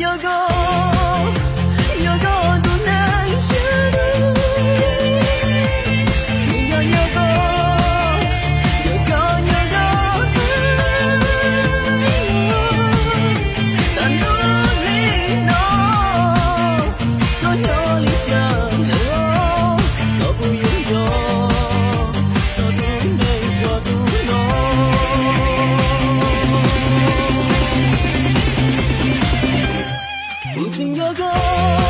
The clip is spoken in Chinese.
哪个角度能下